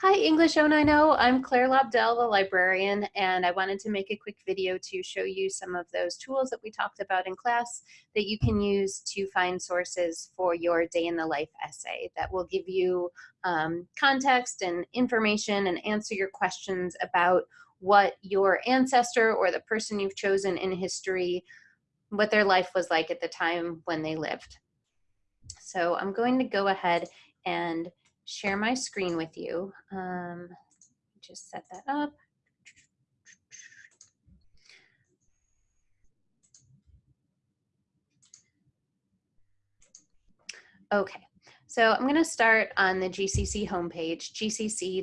Hi, English 090. I'm Claire Lobdell, the librarian, and I wanted to make a quick video to show you some of those tools that we talked about in class that you can use to find sources for your day in the life essay that will give you um, context and information and answer your questions about what your ancestor or the person you've chosen in history, what their life was like at the time when they lived. So I'm going to go ahead and share my screen with you. Um, just set that up. Okay, so I'm going to start on the GCC homepage, gcc.mass.edu.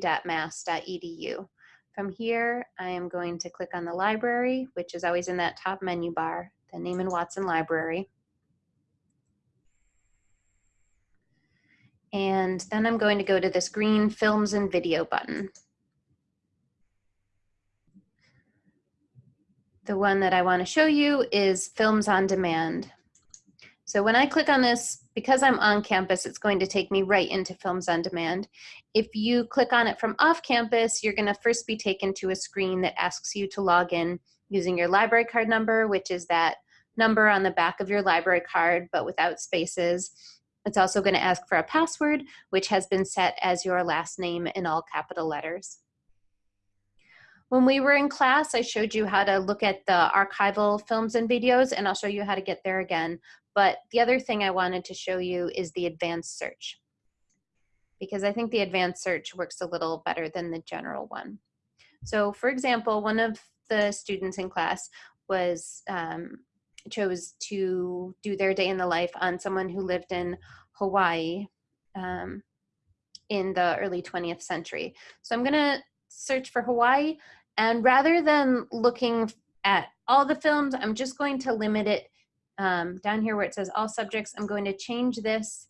From here, I am going to click on the library, which is always in that top menu bar, the Nahman-Watson Library. And then I'm going to go to this green films and video button. The one that I wanna show you is Films on Demand. So when I click on this, because I'm on campus, it's going to take me right into Films on Demand. If you click on it from off campus, you're gonna first be taken to a screen that asks you to log in using your library card number, which is that number on the back of your library card, but without spaces. It's also going to ask for a password, which has been set as your last name in all capital letters. When we were in class, I showed you how to look at the archival films and videos, and I'll show you how to get there again. But the other thing I wanted to show you is the advanced search, because I think the advanced search works a little better than the general one. So for example, one of the students in class was um, chose to do their day in the life on someone who lived in Hawaii um, in the early 20th century. So I'm gonna search for Hawaii and rather than looking at all the films, I'm just going to limit it um, down here where it says all subjects. I'm going to change this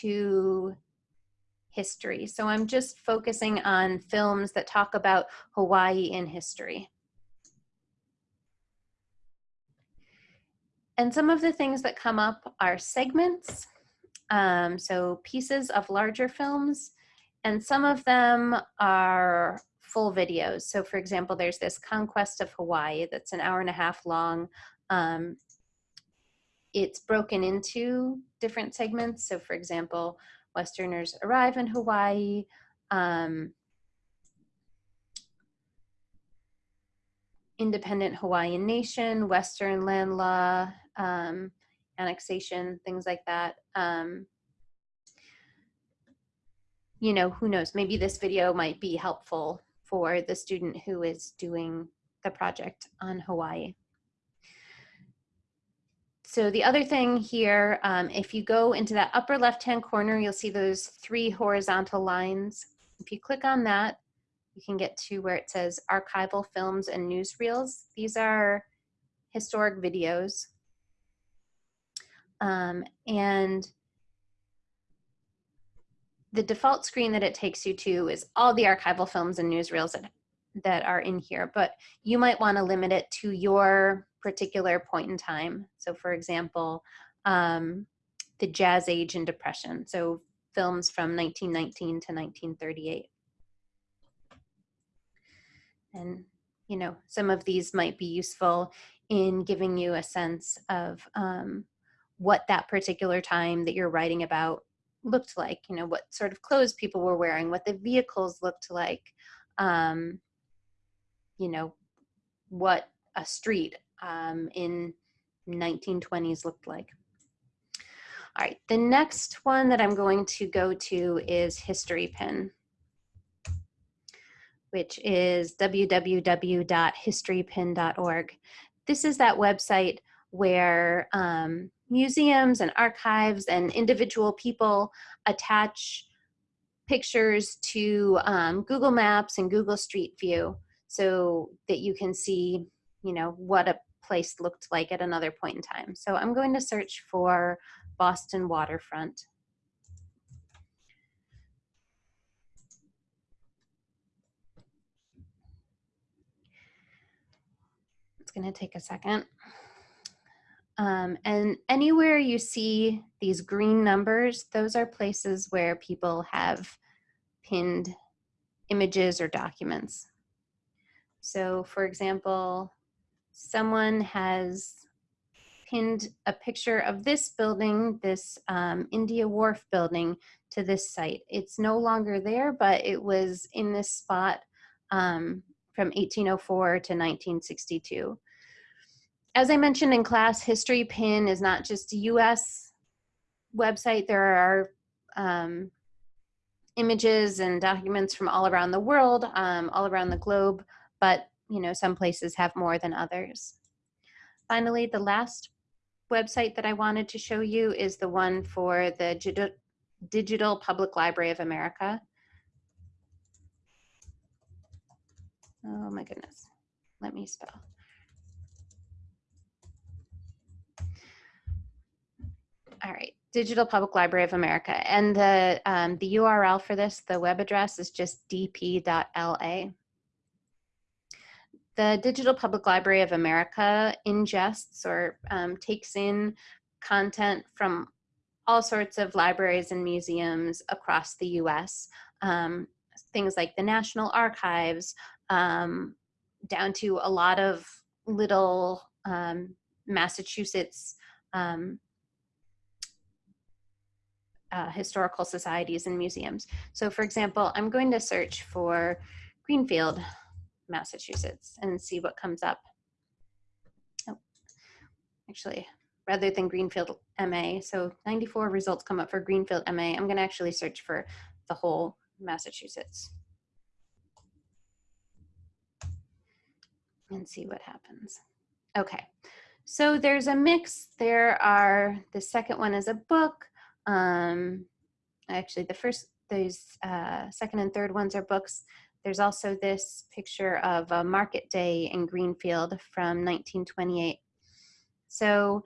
to history. So I'm just focusing on films that talk about Hawaii in history. And some of the things that come up are segments, um, so pieces of larger films, and some of them are full videos. So for example, there's this Conquest of Hawaii that's an hour and a half long. Um, it's broken into different segments. So for example, Westerners arrive in Hawaii, um, independent Hawaiian nation, Western land law, um, annexation, things like that. Um, you know, who knows, maybe this video might be helpful for the student who is doing the project on Hawaii. So the other thing here, um, if you go into that upper left-hand corner, you'll see those three horizontal lines. If you click on that, you can get to where it says archival films and newsreels. These are historic videos. Um, and the default screen that it takes you to is all the archival films and newsreels that, that are in here, but you might want to limit it to your particular point in time. So for example, um, the Jazz Age and Depression, so films from 1919 to 1938. And, you know, some of these might be useful in giving you a sense of um, what that particular time that you're writing about looked like, you know, what sort of clothes people were wearing, what the vehicles looked like, um, you know, what a street um, in 1920s looked like. All right, the next one that I'm going to go to is History Pin which is www.historypin.org. This is that website where um, museums and archives and individual people attach pictures to um, Google Maps and Google Street View so that you can see, you know, what a place looked like at another point in time. So I'm going to search for Boston waterfront. It's going to take a second. Um, and anywhere you see these green numbers, those are places where people have pinned images or documents. So for example, someone has pinned a picture of this building, this um, India Wharf building to this site. It's no longer there, but it was in this spot um, from 1804 to 1962. As I mentioned in class, History Pin is not just a US website. There are um, images and documents from all around the world, um, all around the globe, but you know, some places have more than others. Finally, the last website that I wanted to show you is the one for the Digital Public Library of America. Oh my goodness. Let me spell. All right, Digital Public Library of America. And the, um, the URL for this, the web address is just dp.la. The Digital Public Library of America ingests or um, takes in content from all sorts of libraries and museums across the US. Um, things like the National Archives, um, down to a lot of little um, Massachusetts um, uh, historical societies and museums. So for example, I'm going to search for Greenfield, Massachusetts and see what comes up. Oh, actually, rather than Greenfield MA, so 94 results come up for Greenfield MA, I'm gonna actually search for the whole Massachusetts. and see what happens. Okay, so there's a mix. There are, the second one is a book. Um, actually, the first, those uh, second and third ones are books. There's also this picture of a market day in Greenfield from 1928. So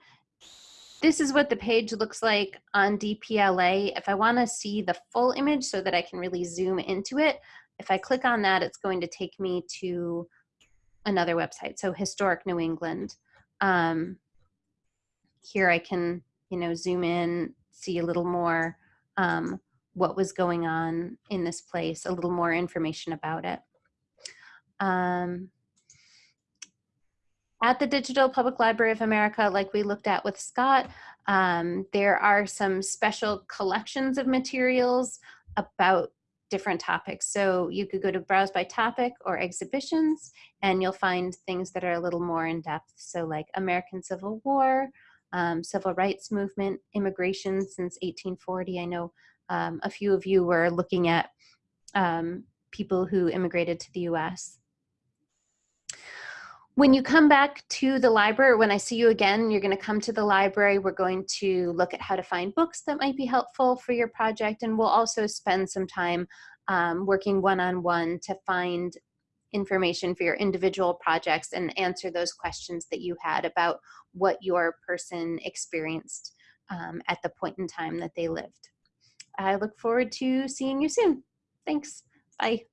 this is what the page looks like on DPLA. If I wanna see the full image so that I can really zoom into it, if I click on that, it's going to take me to another website. So Historic New England. Um, here I can, you know, zoom in, see a little more um, what was going on in this place, a little more information about it. Um, at the Digital Public Library of America, like we looked at with Scott, um, there are some special collections of materials about different topics. So you could go to browse by topic or exhibitions and you'll find things that are a little more in depth. So like American Civil War, um, Civil Rights Movement, immigration since 1840. I know um, a few of you were looking at um, people who immigrated to the US. When you come back to the library, when I see you again, you're gonna come to the library. We're going to look at how to find books that might be helpful for your project. And we'll also spend some time um, working one-on-one -on -one to find information for your individual projects and answer those questions that you had about what your person experienced um, at the point in time that they lived. I look forward to seeing you soon. Thanks. Bye.